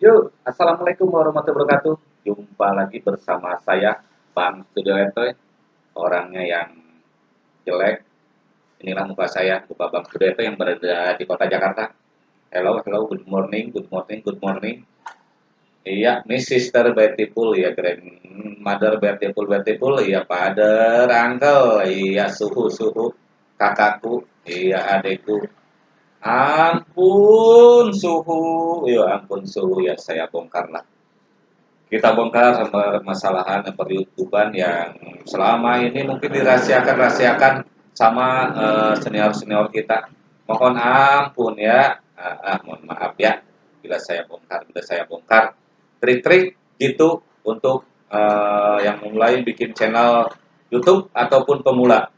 Yuk, Assalamualaikum warahmatullahi wabarakatuh. Jumpa lagi bersama saya, Bang Studio Etoy. Orangnya yang jelek. Inilah muka saya, muka Bang Studio Etoy yang berada di kota Jakarta. Hello, hello, good morning, good morning, good morning. Iya, Miss Sister Beautiful ya, Grandmother Beautiful Beautiful, iya, Father, Uncle, iya, suhu, suhu, kakakku, iya, adekku, Ampun suhu, ya ampun suhu ya saya bongkar lah. Kita bongkar permasalahan peryoutuban yang selama ini mungkin dirahasiakan-rahasiakan sama uh, senior-senior kita. Mohon ampun ya, ah, ah, mohon maaf ya bila saya bongkar, bila saya bongkar trik-trik gitu untuk uh, yang mulai bikin channel YouTube ataupun pemula.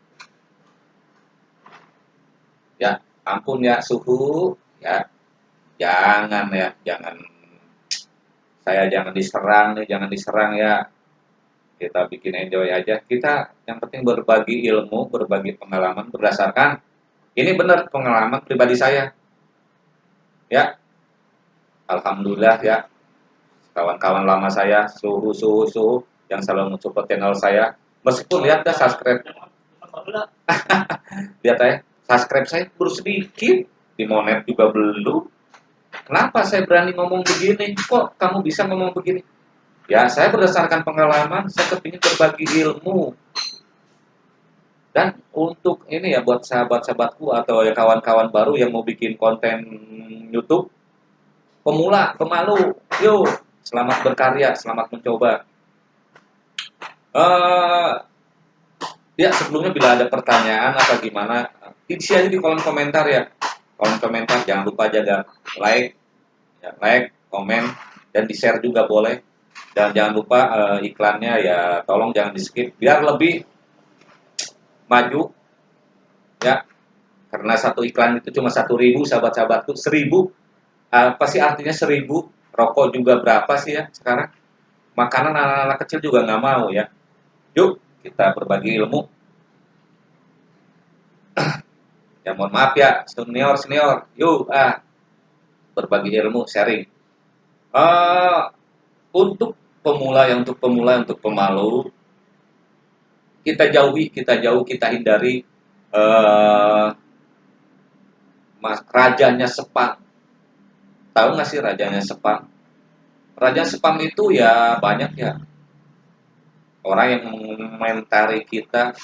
Ya, ampun ya suhu ya. Jangan ya jangan. Saya jangan diserang nih jangan diserang ya. Kita bikin enjoy aja. Kita yang penting berbagi ilmu berbagi pengalaman berdasarkan ini benar pengalaman pribadi saya. Ya. Alhamdulillah ya. Kawan-kawan lama saya suhu suhu suhu yang selalu mensupport channel saya. Meskipun lihat dah subscribe. Lihat ya subscribe saya baru sedikit, di monet juga belum. Kenapa saya berani ngomong begini? Kok kamu bisa ngomong begini? Ya, saya berdasarkan pengalaman, saya kepingin berbagi ilmu. Dan untuk ini ya, buat sahabat-sahabatku atau ya kawan-kawan baru yang mau bikin konten YouTube, pemula, pemalu, yuk, selamat berkarya, selamat mencoba. Uh, ya, sebelumnya bila ada pertanyaan apa gimana, isi aja di kolom komentar ya. Kolom komentar jangan lupa jaga like ya, like komen dan di share juga boleh. Dan jangan lupa uh, iklannya ya tolong jangan di skip biar lebih maju ya. Karena satu iklan itu cuma satu ribu sahabat-sahabatku seribu apa sih artinya seribu? Rokok juga berapa sih ya sekarang? Makanan anak-anak kecil juga nggak mau ya. Yuk kita berbagi ilmu. Ya mohon maaf ya senior senior. Yuk ah. Berbagi ilmu sharing. Uh, untuk pemula yang untuk pemula untuk pemalu kita jauhi kita jauh kita hindari uh, mas rajanya sepam tahu nggak sih rajanya sepam raja sepam itu ya banyak ya orang yang mengomentari kita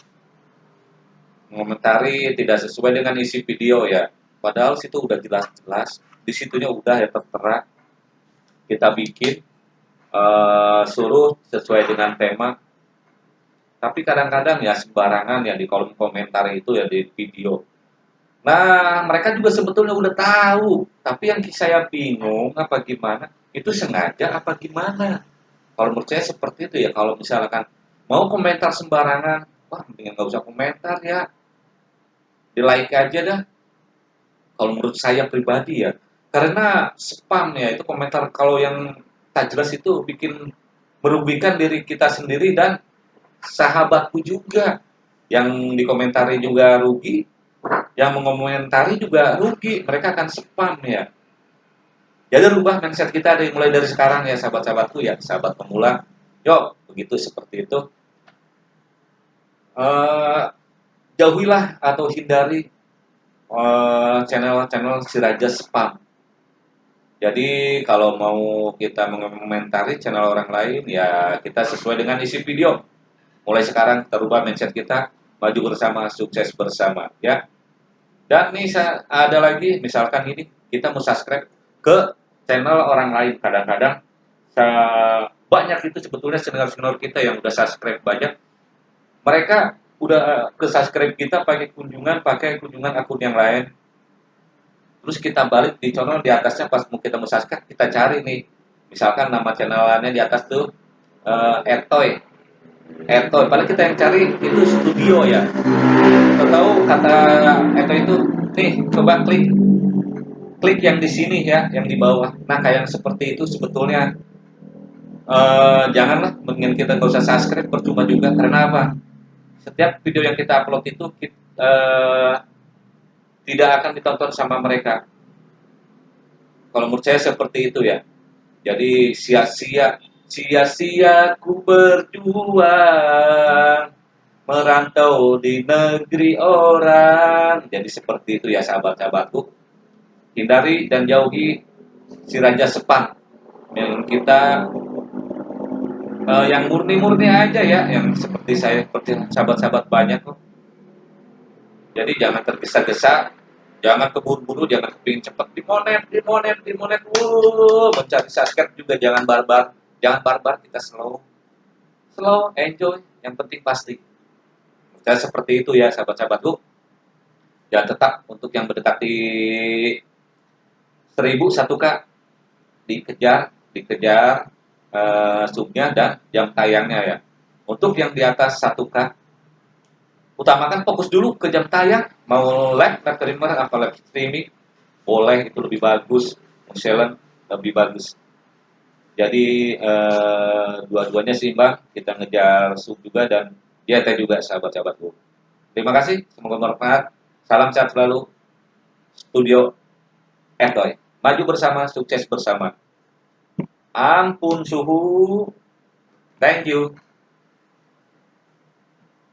mengomentari tidak sesuai dengan isi video ya. Padahal situ udah jelas-jelas, di situnya udah ya tertera. Kita bikin uh, suruh sesuai dengan tema. Tapi kadang-kadang ya sembarangan ya di kolom komentar itu ya di video. Nah, mereka juga sebetulnya udah tahu, tapi yang saya bingung apa gimana, itu sengaja apa gimana. Kalau menurut saya seperti itu ya, kalau misalkan mau komentar sembarangan, wah mendingan nggak usah komentar ya, di like aja dah. Kalau menurut saya pribadi ya. Karena spam ya itu komentar kalau yang tak jelas itu bikin merugikan diri kita sendiri dan sahabatku juga. Yang dikomentari juga rugi yang mengomentari juga rugi. Mereka akan spam ya jadi rubah mindset kita dari mulai dari sekarang ya sahabat-sahabatku ya sahabat pemula yuk begitu seperti itu uh, jauhilah atau hindari eh, channel-channel uh, si raja spam. Jadi kalau mau kita mengomentari channel orang lain, ya kita sesuai dengan isi video. Mulai sekarang terubah mindset kita, maju bersama, sukses bersama, ya. Dan nih ada lagi, misalkan ini kita mau subscribe ke channel orang lain. Kadang-kadang banyak itu sebetulnya senior-senior kita yang udah subscribe banyak. Mereka udah ke subscribe kita pakai kunjungan pakai kunjungan akun yang lain. Terus kita balik di channel di atasnya pas mau kita mau kita cari nih. Misalkan nama channelnya di atas tuh uh, Ertoy Ertoy padahal kita yang cari itu studio ya. Kita tahu kata Ertoy itu nih coba klik klik yang di sini ya yang di bawah nah kayak yang seperti itu sebetulnya uh, janganlah mendingan kita nggak usah subscribe percuma juga karena apa setiap video yang kita upload itu kita, uh, tidak akan ditonton sama mereka. Kalau menurut saya seperti itu ya. Jadi sia-sia sia-sia ku berjuang merantau di negeri orang. Jadi seperti itu ya sahabat-sahabatku. Hindari dan jauhi si raja sepang yang kita uh, yang murni-murni aja ya, yang seperti saya seperti sahabat-sahabat banyak kok. Jadi jangan tergesa-gesa, jangan keburu-buru, jangan kepingin cepat dimonet, dimonet, dimonet, wuh, mencari subscribe juga jangan barbar, jangan barbar kita slow, slow, enjoy, yang penting pasti. Dan seperti itu ya sahabat-sahabatku. Ya tetap untuk yang mendekati 1000 satu kak dikejar dikejar uh, subnya dan jam tayangnya ya. Untuk yang di atas satu k utamakan fokus dulu ke jam tayang mau live live streamer apa live streaming boleh itu lebih bagus mau lebih bagus jadi uh, dua-duanya seimbang kita ngejar sub juga dan Ya, teh juga sahabat-sahabatku. Terima kasih, semoga bermanfaat. Salam sehat selalu. Studio Endoy. Maju bersama, sukses bersama. Ampun suhu. Thank you.